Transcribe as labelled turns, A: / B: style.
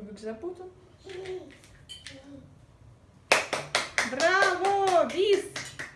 A: кубик запутан. Браво!